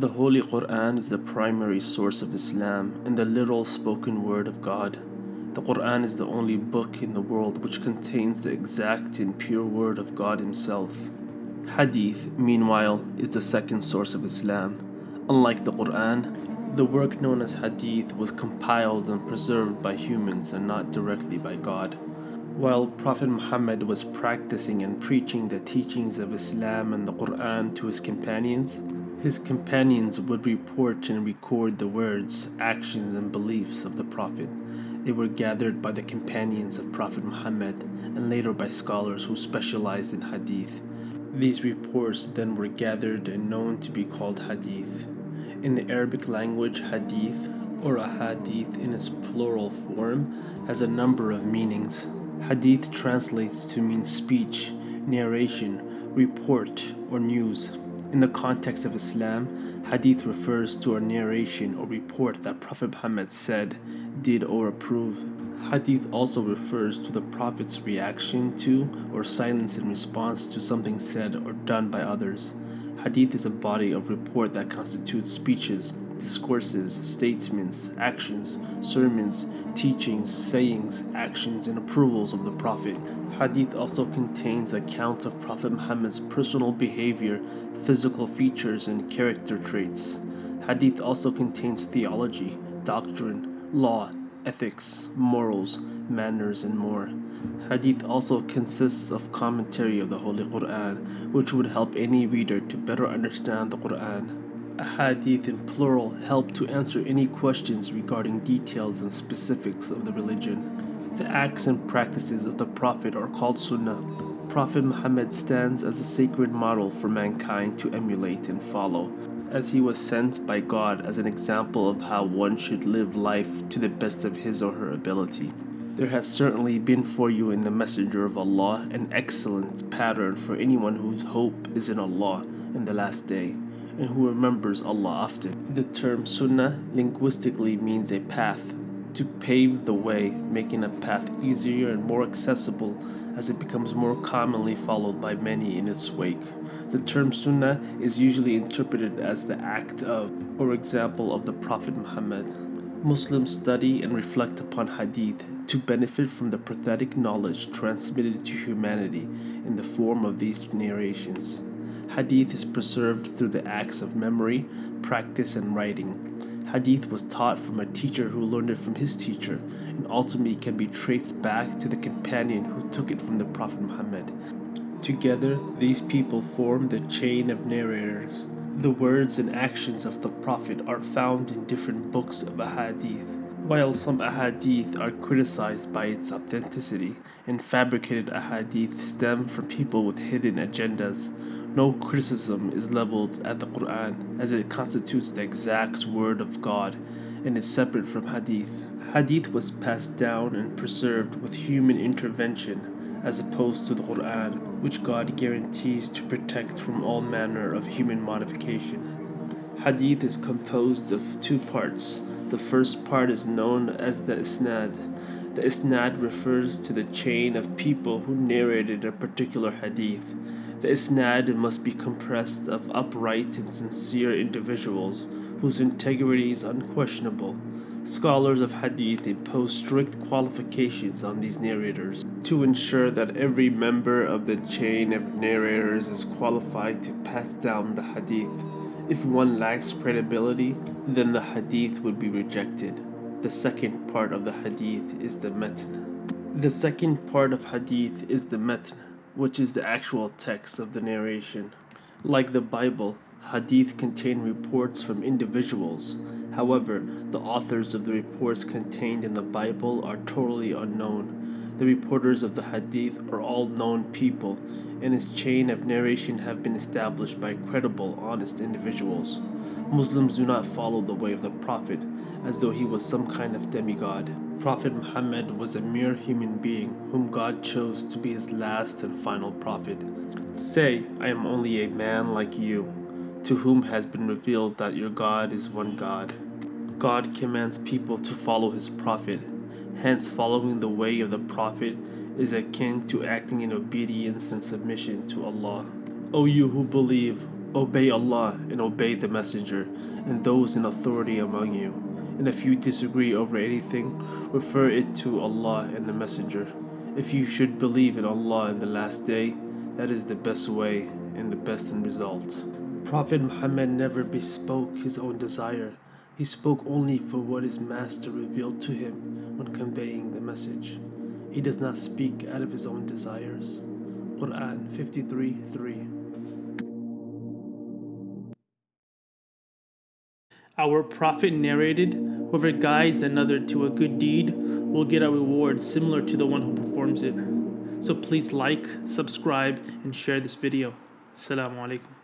The Holy Quran is the primary source of Islam and the literal spoken word of God. The Quran is the only book in the world which contains the exact and pure word of God Himself. Hadith, meanwhile, is the second source of Islam. Unlike the Quran, the work known as Hadith was compiled and preserved by humans and not directly by God. While Prophet Muhammad was practicing and preaching the teachings of Islam and the Quran to his companions, his companions would report and record the words, actions, and beliefs of the Prophet. They were gathered by the companions of Prophet Muhammad and later by scholars who specialized in hadith. These reports then were gathered and known to be called hadith. In the Arabic language, hadith or ahadith in its plural form has a number of meanings. Hadith translates to mean speech, narration, report, or news. In the context of Islam, hadith refers to a narration or report that Prophet Muhammad said, did, or approved. Hadith also refers to the Prophet's reaction to or silence in response to something said or done by others. Hadith is a body of report that constitutes speeches, discourses, statements, actions, sermons, teachings, sayings, actions, and approvals of the Prophet. Hadith also contains accounts of Prophet Muhammad's personal behavior, physical features, and character traits. Hadith also contains theology, doctrine, law, ethics, morals, manners, and more. Hadith also consists of commentary of the Holy Quran, which would help any reader to better understand the Quran. Hadith in plural help to answer any questions regarding details and specifics of the religion. The acts and practices of the Prophet are called Sunnah. Prophet Muhammad stands as a sacred model for mankind to emulate and follow, as he was sent by God as an example of how one should live life to the best of his or her ability. There has certainly been for you in the Messenger of Allah an excellent pattern for anyone whose hope is in Allah in the last day and who remembers Allah often. The term Sunnah linguistically means a path, to pave the way, making a path easier and more accessible as it becomes more commonly followed by many in its wake. The term Sunnah is usually interpreted as the act of or example of the Prophet Muhammad. Muslims study and reflect upon Hadith to benefit from the prophetic knowledge transmitted to humanity in the form of these narrations. Hadith is preserved through the acts of memory, practice, and writing. Hadith was taught from a teacher who learned it from his teacher, and ultimately can be traced back to the companion who took it from the Prophet Muhammad. Together, these people form the chain of narrators. The words and actions of the Prophet are found in different books of Ahadith. While some Ahadith are criticized by its authenticity, and fabricated Ahadith stem from people with hidden agendas, no criticism is leveled at the Quran as it constitutes the exact word of God and is separate from Hadith. Hadith was passed down and preserved with human intervention as opposed to the Quran, which God guarantees to protect from all manner of human modification. Hadith is composed of two parts. The first part is known as the Isnad. The Isnad refers to the chain of people who narrated a particular Hadith. The isnad must be compressed of upright and sincere individuals whose integrity is unquestionable. Scholars of hadith impose strict qualifications on these narrators to ensure that every member of the chain of narrators is qualified to pass down the hadith. If one lacks credibility, then the hadith would be rejected. The second part of the hadith is the matn. The second part of hadith is the matn which is the actual text of the narration. Like the Bible, hadith contain reports from individuals. However, the authors of the reports contained in the Bible are totally unknown. The reporters of the hadith are all known people, and its chain of narration have been established by credible, honest individuals. Muslims do not follow the way of the Prophet as though he was some kind of demigod. Prophet Muhammad was a mere human being whom God chose to be his last and final prophet. Say, I am only a man like you, to whom has been revealed that your God is one God. God commands people to follow his prophet. Hence, following the way of the prophet is akin to acting in obedience and submission to Allah. O you who believe, Obey Allah and obey the Messenger and those in authority among you. And if you disagree over anything, refer it to Allah and the Messenger. If you should believe in Allah in the last day, that is the best way and the best in result. Prophet Muhammad never bespoke his own desire. He spoke only for what his master revealed to him when conveying the message. He does not speak out of his own desires. Quran 53 3. Our Prophet narrated, Whoever guides another to a good deed will get a reward similar to the one who performs it. So please like, subscribe, and share this video. Assalamu alaikum.